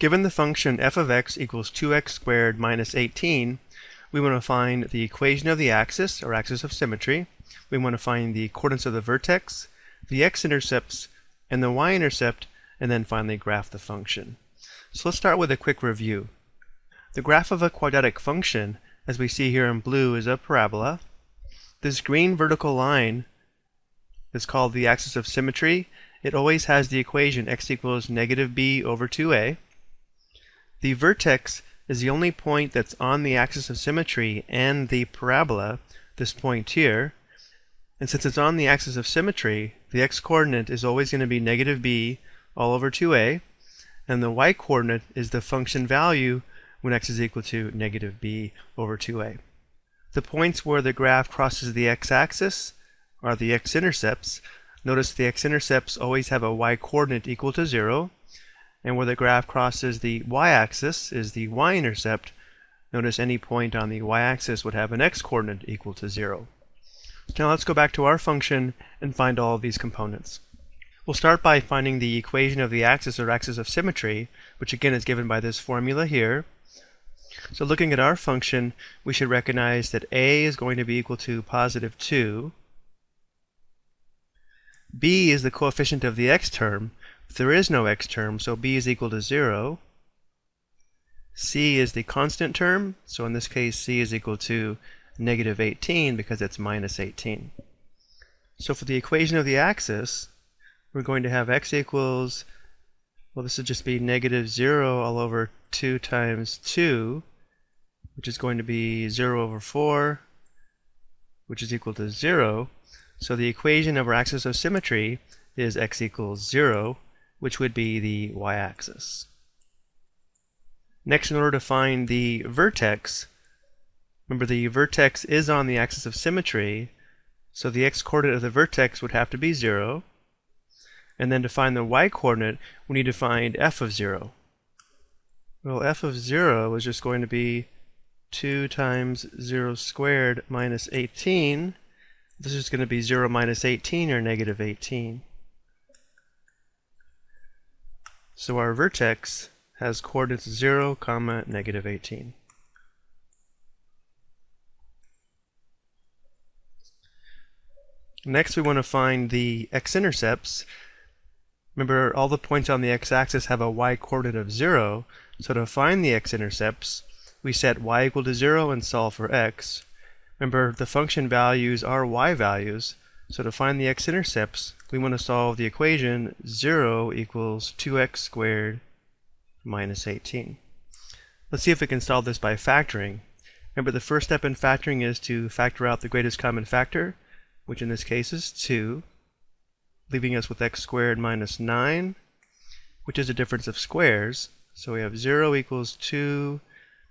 Given the function f of x equals 2x squared minus 18, we want to find the equation of the axis, or axis of symmetry. We want to find the coordinates of the vertex, the x-intercepts, and the y-intercept, and then finally graph the function. So let's start with a quick review. The graph of a quadratic function, as we see here in blue, is a parabola. This green vertical line is called the axis of symmetry. It always has the equation x equals negative b over 2a. The vertex is the only point that's on the axis of symmetry and the parabola, this point here. And since it's on the axis of symmetry, the x-coordinate is always going to be negative b all over 2a, and the y-coordinate is the function value when x is equal to negative b over 2a. The points where the graph crosses the x-axis are the x-intercepts. Notice the x-intercepts always have a y-coordinate equal to 0, and where the graph crosses the y-axis is the y-intercept. Notice any point on the y-axis would have an x-coordinate equal to 0. Now let's go back to our function and find all of these components. We'll start by finding the equation of the axis or axis of symmetry, which again is given by this formula here. So looking at our function, we should recognize that a is going to be equal to positive 2. b is the coefficient of the x term, there is no x term, so b is equal to 0. c is the constant term, so in this case c is equal to negative 18 because it's minus 18. So for the equation of the axis, we're going to have x equals, well this would just be negative 0 all over 2 times 2, which is going to be 0 over 4, which is equal to 0. So the equation of our axis of symmetry is x equals 0, which would be the y-axis. Next, in order to find the vertex, remember the vertex is on the axis of symmetry, so the x-coordinate of the vertex would have to be 0. And then to find the y-coordinate, we need to find f of 0. Well, f of 0 is just going to be 2 times 0 squared minus 18. This is going to be 0 minus 18, or negative 18. So our vertex has coordinates 0, comma, negative 18. Next we want to find the x-intercepts. Remember all the points on the x-axis have a y-coordinate of 0, so to find the x-intercepts we set y equal to 0 and solve for x. Remember the function values are y values, so to find the x-intercepts, we want to solve the equation 0 equals 2x squared minus 18. Let's see if we can solve this by factoring. Remember the first step in factoring is to factor out the greatest common factor, which in this case is 2, leaving us with x squared minus 9, which is a difference of squares. So we have 0 equals 2.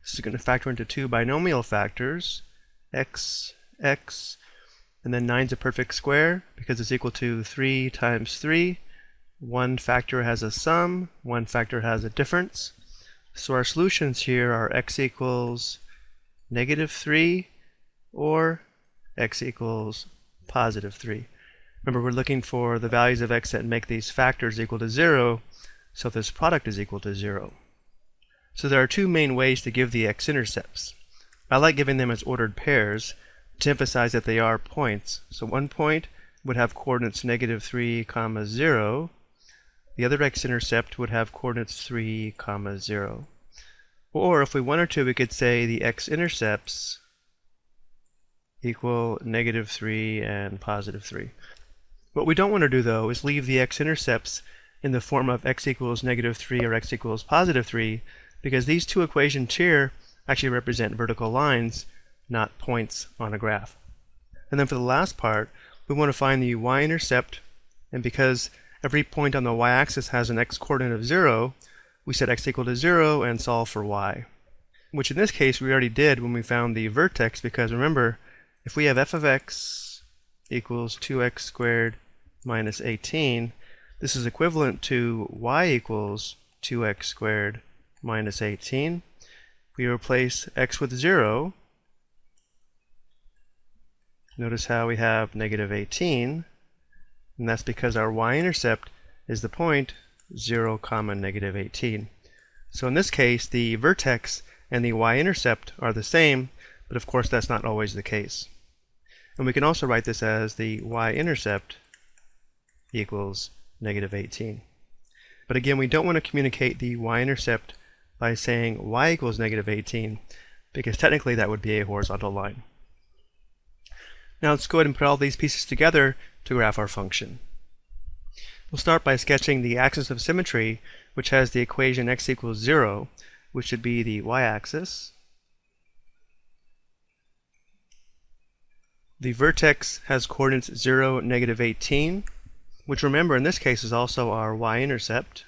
This is going to factor into two binomial factors, x, x, and then 9 is a perfect square because it's equal to 3 times 3. One factor has a sum, one factor has a difference. So our solutions here are x equals negative 3 or x equals positive 3. Remember, we're looking for the values of x that make these factors equal to 0, so this product is equal to 0. So there are two main ways to give the x-intercepts. I like giving them as ordered pairs, to emphasize that they are points. So one point would have coordinates negative 3 comma 0. The other x-intercept would have coordinates 3 comma 0. Or if we wanted to, we could say the x-intercepts equal negative 3 and positive 3. What we don't want to do, though, is leave the x-intercepts in the form of x equals negative 3 or x equals positive 3, because these two equations here actually represent vertical lines, not points on a graph. And then for the last part, we want to find the y-intercept, and because every point on the y-axis has an x-coordinate of 0, we set x equal to 0 and solve for y. Which in this case we already did when we found the vertex, because remember, if we have f of x equals 2x squared minus 18, this is equivalent to y equals 2x squared minus 18. We replace x with 0, Notice how we have negative 18, and that's because our y-intercept is the point 0 comma negative 18. So in this case, the vertex and the y-intercept are the same, but of course that's not always the case. And we can also write this as the y-intercept equals negative 18. But again, we don't want to communicate the y-intercept by saying y equals negative 18, because technically that would be a horizontal line. Now let's go ahead and put all these pieces together to graph our function. We'll start by sketching the axis of symmetry, which has the equation x equals 0, which should be the y-axis. The vertex has coordinates 0, negative 18, which remember in this case is also our y-intercept.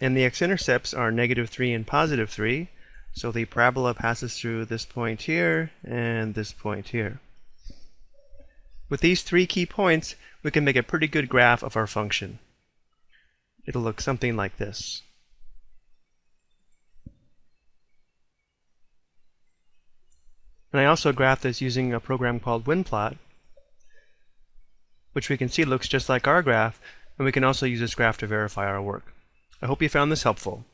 And the x-intercepts are negative 3 and positive 3, so the parabola passes through this point here and this point here. With these three key points, we can make a pretty good graph of our function. It'll look something like this. And I also graphed this using a program called WinPlot, which we can see looks just like our graph, and we can also use this graph to verify our work. I hope you found this helpful.